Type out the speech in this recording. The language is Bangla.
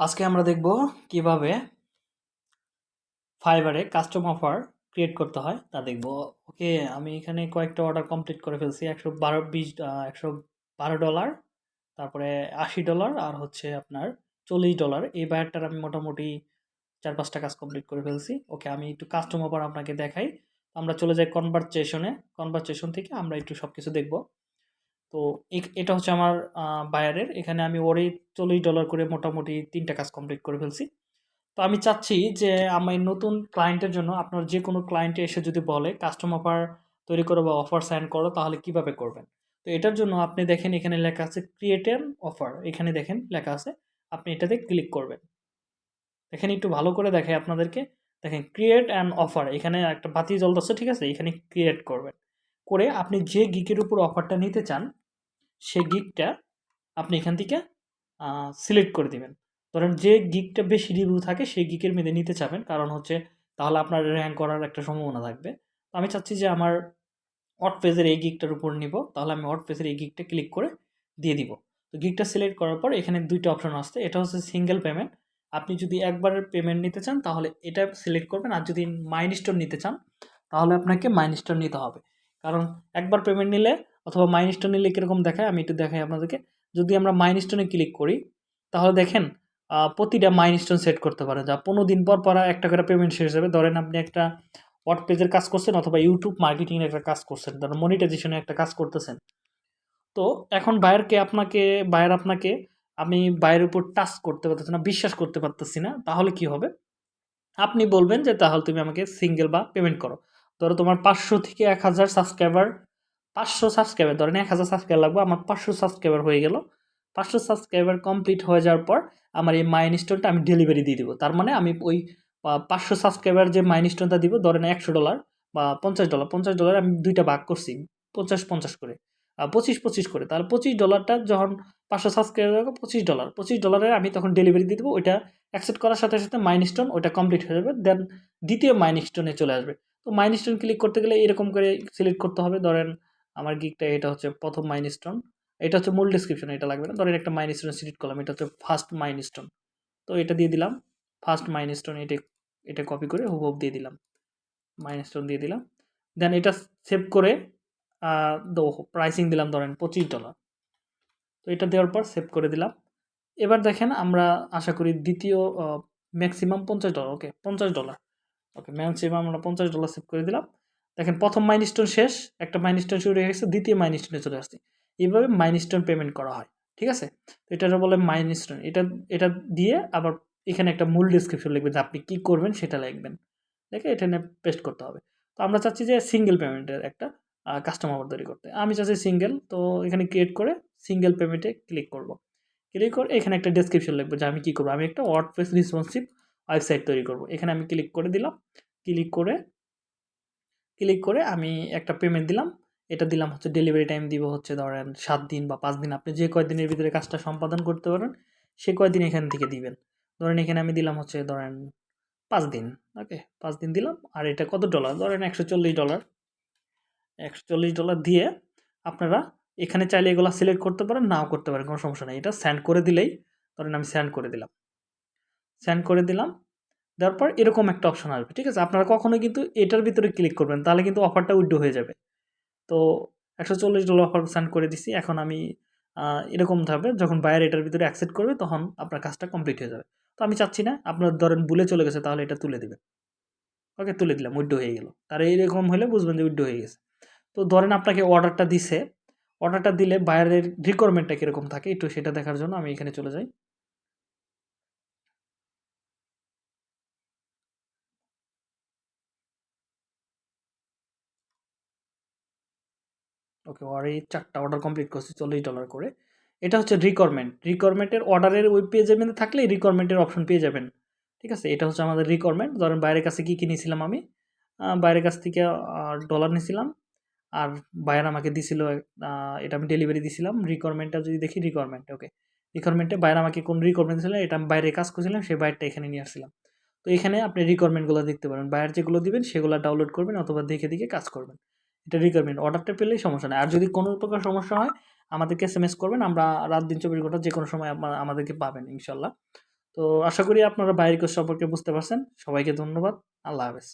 আজকে আমরা দেখব কীভাবে ফাইবারে কাস্টম অফার ক্রিয়েট করতে হয়, তা দেখব। ওকে, আমি এখানে কয়েকটা অর্ডার কমপ্লিট করে ফেলছি, একশো বারো, বিশ একশো বারো ডলার, তারপরে আশি ডলার আর হচ্ছে আপনার চল্লিশ ডলার। এই বায়ারটার আমি মোটামুটি চার পাঁচটা কাজ কমপ্লিট করে ফেলছি। ওকে, আমি একটু কাস্টম অফার আপনাকে দেখাই। আমরা চলে যাই কনভারচেশনে কনভারচেশন থেকে আমরা একটু সব কিছু দেখব। তো এটা হচ্ছে আমার বায়ারের এখানে আমি ওরই চল্লিশ ডলার করে মোটামুটি তিনটা কাজ কমপ্লিট করে ফেলছি। তো আমি চাচ্ছি যে আমি নতুন ক্লায়েন্টের জন্য আপনার যে কোনো ক্লায়েন্টে এসে যদি বলে কাস্টম অফার তৈরি করো বা অফার সাইন করো, তাহলে কীভাবে করবেন? তো এটার জন্য আপনি দেখেন এখানে লেখা আছে ক্রিয়েট অ্যান অফার এখানে দেখেন লেখা আছে, আপনি এটাতে ক্লিক করবেন। দেখেন একটু ভালো করে দেখে আপনাদেরকে। দেখেন ক্রিয়েট অ্যান অফার এখানে একটা বাতি জল জ্বলতেছে, ঠিক আছে? এখানে ক্রিয়েট করবেন। করে আপনি যে গিকের উপর অফারটা নিতে চান সেই গিকটা আপনি এখান থেকে সিলেক্ট করে দিবেন। ধরেন যে গিকটা বেশি রিভিউ থাকে, সেই গিকের মেয়েদের নিতে চাবেন। কারণ হচ্ছে, তাহলে আপনার র্যাঙ্ক করার একটা সম্ভাবনা থাকবে। তো আমি চাচ্ছি যে আমার অট পেজের এই গিকটার উপর নিব। তাহলে আমি অট পেজের এই গিকটা ক্লিক করে দিয়ে দিব। তো গিকটা সিলেক্ট করার পর এখানে দুইটা অপশন আসছে। এটা হচ্ছে সিঙ্গেল পেমেন্ট আপনি যদি একবারের পেমেন্ট নিতে চান, তাহলে এটা সিলেক্ট করবেন। আর যদি মাইন স্টোর নিতে চান, তাহলে আপনাকে মাইন স্টোর নিতে হবে। কারণ একবার পেমেন্ট নিলে অথবা মাইনস্টোন নিলে কীরকম দেখায়, আমি একটু দেখাই আপনাদেরকে। যদি আমরা মাইনস্টোনে ক্লিক করি, তাহলে দেখেন প্রতিটা মাইনস্টোন সেট করতে পারে যা পনেরো দিন পর পর একটা করে পেমেন্ট শেষ হবে। ধরেন আপনি একটা ওয়ার্ড পেজের কাজ করছেন অথবা ইউটিউব মার্কেটিংয়ের একটা কাজ করছেন, ধরেন মনিটাইজেশনে একটা কাজ করতেছেন। তো এখন বায়ারকে আপনাকে বায়ার আপনাকে, আমি বায়ের উপর টাচ করতে পারতেছি না, বিশ্বাস করতে পারতেছি না, তাহলে কি হবে? আপনি বলবেন যে, তাহলে তুমি আমাকে সিঙ্গেল বা পেমেন্ট করো। ধরো তোমার পাঁচশো থেকে এক হাজার সাবস্ক্রাইবার পাঁচশো সাবস্ক্রাইবার ধরেন এক হাজার সাবস্ক্রাইবার লাগবে, আমার পাঁচশো সাবস্ক্রাইবার হয়ে গেল। পাঁচশো সাবস্ক্রাইবার কমপ্লিট হয়ে যাওয়ার পর আমার এই মাইন স্টোনটা আমি ডেলিভারি দিয়ে দেবো। তার মানে আমি ওই পাঁচশো সাবস্ক্রাইবার যে মাইন স্টোনটা দিব, ধরেন একশো ডলার বা পঞ্চাশ ডলার পঞ্চাশ ডলার আমি দুইটা ভাগ করছি, পঞ্চাশ পঞ্চাশ করে। পঁচিশ পঁচিশ করে। তাহলে পঁচিশ ডলারটা যখন পাঁচশো সাবস্ক্রাইবার পঁচিশ ডলার পঁচিশ ডলারের আমি তখন ডেলিভারি দিয়ে দেবো, ওইটা অ্যাকসেপ্ট করার সাথে সাথে মাইন স্টোন ওইটা কমপ্লিট হয়ে যাবে। দেন দ্বিতীয় মাইন স্টোনে চলে আসবে। তো মাইন স্টোন ক্লিক করতে গেলে এরকম করে সিলেক্ট করতে হবে। ধরেন আমার গিকটা এটা হচ্ছে প্রথম মাইন স্টোন এটা হচ্ছে মূল ডিসক্রিপশন এটা লাগবে না। ধরেন একটা মাইন স্টোন সিলেক্ট করলাম, এটা হচ্ছে ফার্স্ট মাইন স্টোন তো এটা দিয়ে দিলাম। ফার্স্ট মাইন স্টোন এটা এটা কপি করে হুবহুব দিয়ে দিলাম। মাইন স্টোন দিয়ে দিলাম। দেন এটা সেভ করে প্রাইসিং দিলাম ধরেন পঁচিশ ডলার তো এটা দেওয়ার পর সেভ করে দিলাম। এবার দেখেন আমরা আশা করি দ্বিতীয় ম্যাক্সিমাম পঞ্চাশ ডলার ওকে পঞ্চাশ ডলার ওকে ম্যাক্সিমাম আমরা পঞ্চাশ ডলার সেভ করে দিলাম। দেখেন, প্রথম মাইনস্টোন শেষ, একটা মাইনস্টোন শুরু হয়ে গেছে, দ্বিতীয় মাইনস্টোনে চলে আসছে। এইভাবে মাইনস্টোন পেমেন্ট করা হয়, ঠিক আছে? তো এটা বলে মাইনস্টোন এটা এটা দিয়ে আবার এখানে একটা মূল ডিসক্রিপশন লিখবেন যে আপনি কী করবেন সেটা লিখবেন। দেখে এখানে পেস্ট করতে হবে। তো আমরা চাচ্ছি যে সিঙ্গেল পেমেন্টের একটা কাস্টমার তৈরি করতে। আমি চাচ্ছি সিঙ্গেল তো এখানে ক্রিয়েট করে সিঙ্গেল পেমেন্টে ক্লিক করব। ক্লিক করে এখানে একটা ডেসক্রিপশন লিখব যে আমি কী করব? আমি একটা ওয়ার্ডপ্রেস রেসপন্সিভ ওয়েবসাইট তৈরি করব। এখানে আমি ক্লিক করে দিলাম। ক্লিক করে ক্লিক করে আমি একটা পেমেন্ট দিলাম। এটা দিলাম হচ্ছে ডেলিভারি টাইম দিব হচ্ছে ধরেন সাত দিন বা পাঁচ দিন। আপনি যে কয়দিনের ভিতরে কাজটা সম্পাদন করতে পারেন, সে কয়দিন এখান থেকে দিবেন। ধরেন এখানে আমি দিলাম হচ্ছে ধরেন পাঁচ দিন ওকে পাঁচ দিন দিলাম। আর এটা কত ডলার ধরেন একশো চল্লিশ ডলার একশো চল্লিশ ডলার দিয়ে আপনারা এখানে চাইলে এগুলো সিলেক্ট করতে পারেন, নাও করতে পারেন, কোনো সমস্যা নেই। এটা সেন্ড করে দিলেই ধরেন আমি সেন্ড করে দিলাম। সেন্ড করে দিলাম। দেওয়ার পর এরকম একটা অপশন আসবে, ঠিক আছে? আপনারা কখনো কিন্তু এটার ভিতরে ক্লিক করবেন, তাহলে কিন্তু অফারটা উইড্রো হয়ে যাবে। তো একশো চল্লিশ ডলার অফার সেন্ড করে দিছি, এখন আমি এরকম থাকবে যখন বায়ার এটার ভিতরে অ্যাকসেপ্ট করবে, তখন আপনার কাজটা কমপ্লিট হয়ে যাবে। তো আমি চাচ্ছি না, আপনার ধরেন ভুলে চলে গেছে, তাহলে এটা তুলে দেবেন। ওকে, তুলে দিলাম, উইড্রো হয়ে গেল। তার এইরকম হলে বুঝবেন যে উইড্রো হয়ে গেছে। তো ধরেন আপনাকে অর্ডারটা দিছে অর্ডারটা দিলে বায়ারের রিকোয়ারমেন্টটা কীরকম থাকে, একটু সেটা দেখার জন্য আমি এখানে চলে যাই। ওকে আর এই চারটা অর্ডার কমপ্লিট করছি চল্লিশ ডলার করে। এটা হচ্ছে রিকোয়ারমেন্ট রিকোয়ারমেন্টের অর্ডারের ওই পেজের মধ্যে থাকলে রিকোয়ারমেন্টের অপশন পেয়ে যাবেন। ঠিক আছে? এটা হচ্ছে আমাদের রিকোয়ারমেন্ট ধরেন বাইরের কাছে কী কী নিয়েছিলাম আমি? বাইরের কাছ থেকে ডলার নিয়েছিলাম। আর বাইরে আমাকে দিছিল এটা আমি ডেলিভারি দিছিলাম। রিকোয়ারমেন্টটা যদি দেখি রিকোয়ারমেন্ট ওকে রিকোয়ারমেন্টে বাইরে আমাকে কোন রিকোয়ারমেন্ট দিয়েছিলেন এটা আমি বাইরে কাজ করছিলাম, সেই বাইরটা এখানে নিয়ে আসছিলাম। তো এখানে আপনি রিকোয়ারমেন্টগুলো দেখতে পারেন। বাইরে যেগুলো দিবেন, সেগুলো ডাউনলোড করবেন অথবা দেখে দেখে কাজ করবেন। এটা রিকোয়ারমেন্ট অর্ডারটা পেলেই সমস্যা নেই আর যদি কোনো প্রকার সমস্যা হয়, আমাদেরকে এস এম এস করবেন, আমরা রাত দিন চব্বিশ ঘণ্টা যে কোনো সময় আমাদেরকে পাবেন ইনশাল্লাহ তো আশা করি আপনারা বাইরের সম্পর্কে বুঝতে পারছেন। সবাইকে ধন্যবাদ। আল্লাহ হাফেজ।